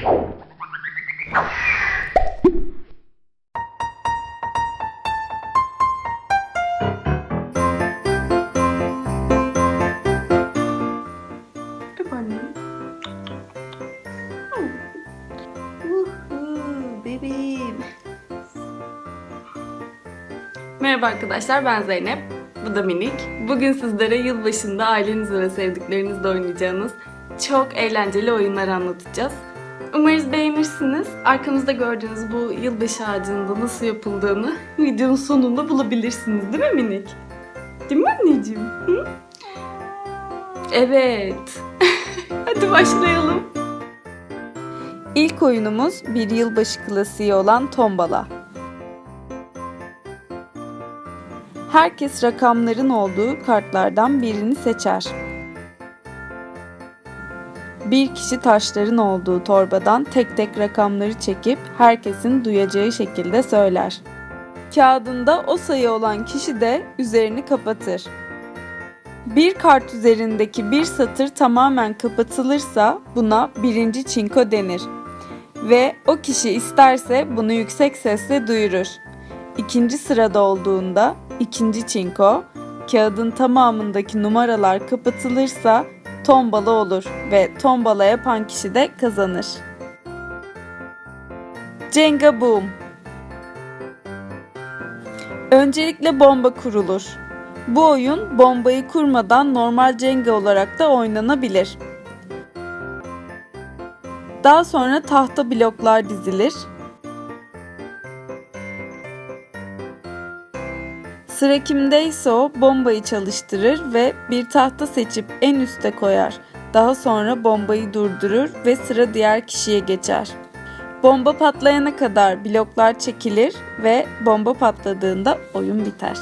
Merhaba arkadaşlar ben Zeynep. Bu da Minik. Bugün sizlere yılbaşında ailenizle ve sevdiklerinizle oynayacağınız çok eğlenceli oyunlar anlatacağız. Umarız beğenirsiniz. Arkamızda gördüğünüz bu yılbaşı ağacının da nasıl yapıldığını videonun sonunda bulabilirsiniz değil mi Minik? Değil mi anneciğim? Hı? Evet. Hadi başlayalım. İlk oyunumuz bir yılbaşı klasiği olan tombala. Herkes rakamların olduğu kartlardan birini seçer. Bir kişi taşların olduğu torbadan tek tek rakamları çekip herkesin duyacağı şekilde söyler. Kağıdında o sayı olan kişi de üzerini kapatır. Bir kart üzerindeki bir satır tamamen kapatılırsa buna birinci çinko denir. Ve o kişi isterse bunu yüksek sesle duyurur. İkinci sırada olduğunda ikinci çinko, kağıdın tamamındaki numaralar kapatılırsa tombala olur ve tombala yapan kişi de kazanır. Jenga Boom Öncelikle bomba kurulur. Bu oyun bombayı kurmadan normal Jenga olarak da oynanabilir. Daha sonra tahta bloklar dizilir. Sıra kimdeyse o bombayı çalıştırır ve bir tahta seçip en üste koyar. Daha sonra bombayı durdurur ve sıra diğer kişiye geçer. Bomba patlayana kadar bloklar çekilir ve bomba patladığında oyun biter.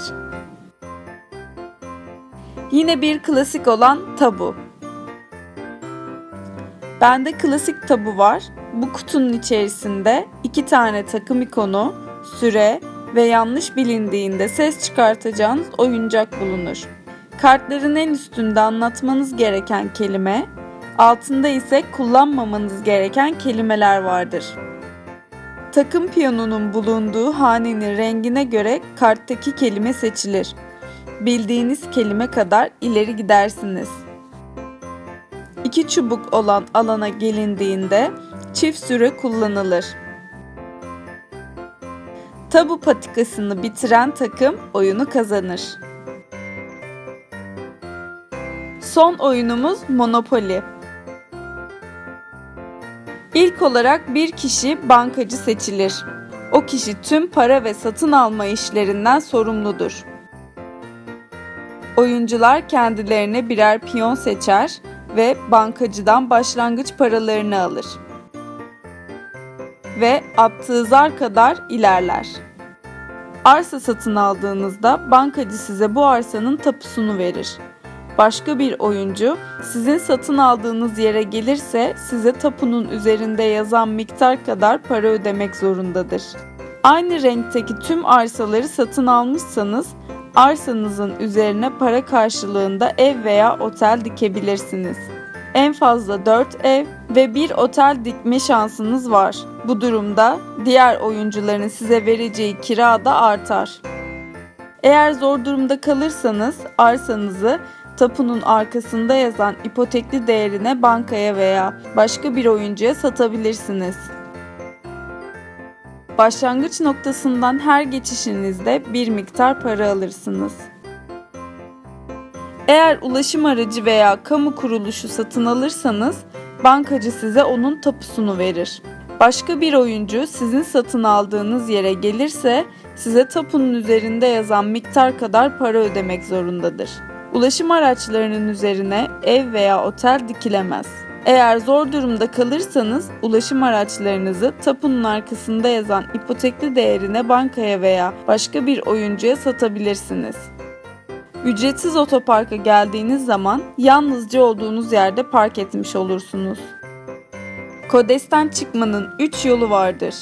Yine bir klasik olan tabu. Bende klasik tabu var. Bu kutunun içerisinde iki tane takım ikonu, süre ve yanlış bilindiğinde ses çıkartacağınız oyuncak bulunur. Kartların en üstünde anlatmanız gereken kelime, altında ise kullanmamanız gereken kelimeler vardır. Takım piyonunun bulunduğu hanenin rengine göre karttaki kelime seçilir. Bildiğiniz kelime kadar ileri gidersiniz. İki çubuk olan alana gelindiğinde çift süre kullanılır. Tabu patikasını bitiren takım oyunu kazanır. Son oyunumuz Monopoly. İlk olarak bir kişi bankacı seçilir. O kişi tüm para ve satın alma işlerinden sorumludur. Oyuncular kendilerine birer piyon seçer ve bankacıdan başlangıç paralarını alır. Ve attığı zar kadar ilerler. Arsa satın aldığınızda bankacı size bu arsanın tapusunu verir. Başka bir oyuncu sizin satın aldığınız yere gelirse size tapunun üzerinde yazan miktar kadar para ödemek zorundadır. Aynı renkteki tüm arsaları satın almışsanız arsanızın üzerine para karşılığında ev veya otel dikebilirsiniz. En fazla 4 ev ve bir otel dikme şansınız var. Bu durumda diğer oyuncuların size vereceği kira da artar. Eğer zor durumda kalırsanız arsanızı tapunun arkasında yazan ipotekli değerine bankaya veya başka bir oyuncuya satabilirsiniz. Başlangıç noktasından her geçişinizde bir miktar para alırsınız. Eğer ulaşım aracı veya kamu kuruluşu satın alırsanız bankacı size onun tapusunu verir. Başka bir oyuncu sizin satın aldığınız yere gelirse size tapunun üzerinde yazan miktar kadar para ödemek zorundadır. Ulaşım araçlarının üzerine ev veya otel dikilemez. Eğer zor durumda kalırsanız ulaşım araçlarınızı tapunun arkasında yazan ipotekli değerine bankaya veya başka bir oyuncuya satabilirsiniz. Ücretsiz otoparka geldiğiniz zaman yalnızca olduğunuz yerde park etmiş olursunuz. Kodesten çıkmanın 3 yolu vardır.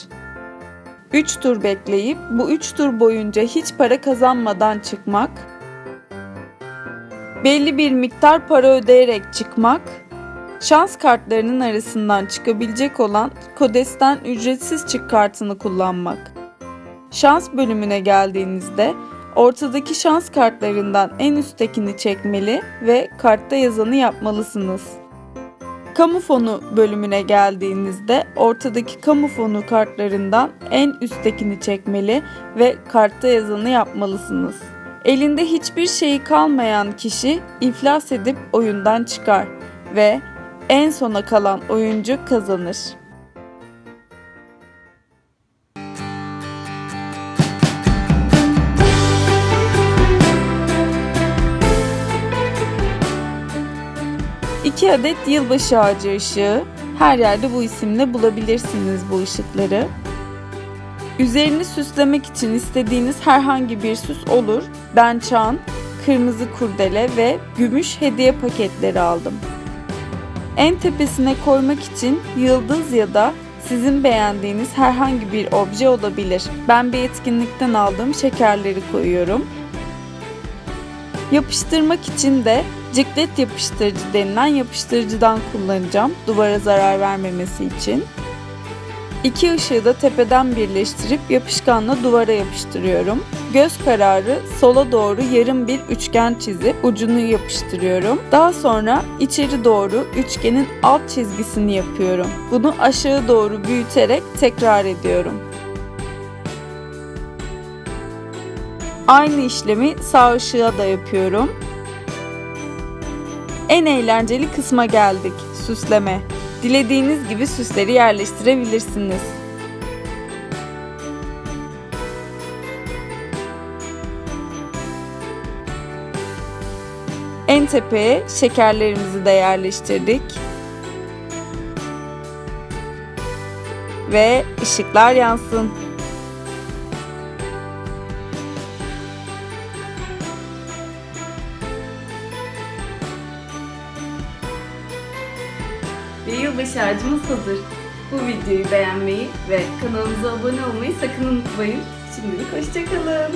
3 tur bekleyip bu 3 tur boyunca hiç para kazanmadan belli bir miktar para ödeyerek çıkmak Şans kartlarının arasından çıkabilecek olan Kodes'ten ücretsiz çık kartını kullanmak. Şans bölümüne geldiğinizde ortadaki şans kartlarından en üsttekini çekmeli ve kartta yazanı yapmalısınız. Kamu fonu bölümüne geldiğinizde ortadaki kamu fonu kartlarından en üsttekini çekmeli ve kartta yazanı yapmalısınız. Elinde hiçbir şeyi kalmayan kişi iflas edip oyundan çıkar ve en sona kalan oyuncu kazanır. İki adet yılbaşı ağacı ışığı. Her yerde bu isimle bulabilirsiniz bu ışıkları. Üzerini süslemek için istediğiniz herhangi bir süs olur. Ben çan, kırmızı kurdele ve gümüş hediye paketleri aldım. En tepesine koymak için yıldız ya da sizin beğendiğiniz herhangi bir obje olabilir. Ben bir etkinlikten aldığım şekerleri koyuyorum. Yapıştırmak için de ciklet yapıştırıcı denilen yapıştırıcıdan kullanacağım duvara zarar vermemesi için. İki ışığı da tepeden birleştirip yapışkanla duvara yapıştırıyorum. Göz kararı sola doğru yarım bir üçgen çizip ucunu yapıştırıyorum. Daha sonra içeri doğru üçgenin alt çizgisini yapıyorum. Bunu aşağı doğru büyüterek tekrar ediyorum. Aynı işlemi sağ ışığa da yapıyorum. En eğlenceli kısma geldik. Süsleme. Dilediğiniz gibi süsleri yerleştirebilirsiniz. En tepeye şekerlerimizi de yerleştirdik. Ve ışıklar yansın. Ve yılbaşı ağacımız hazır. Bu videoyu beğenmeyi ve kanalımıza abone olmayı sakın unutmayın. Şimdilik hoşçakalın.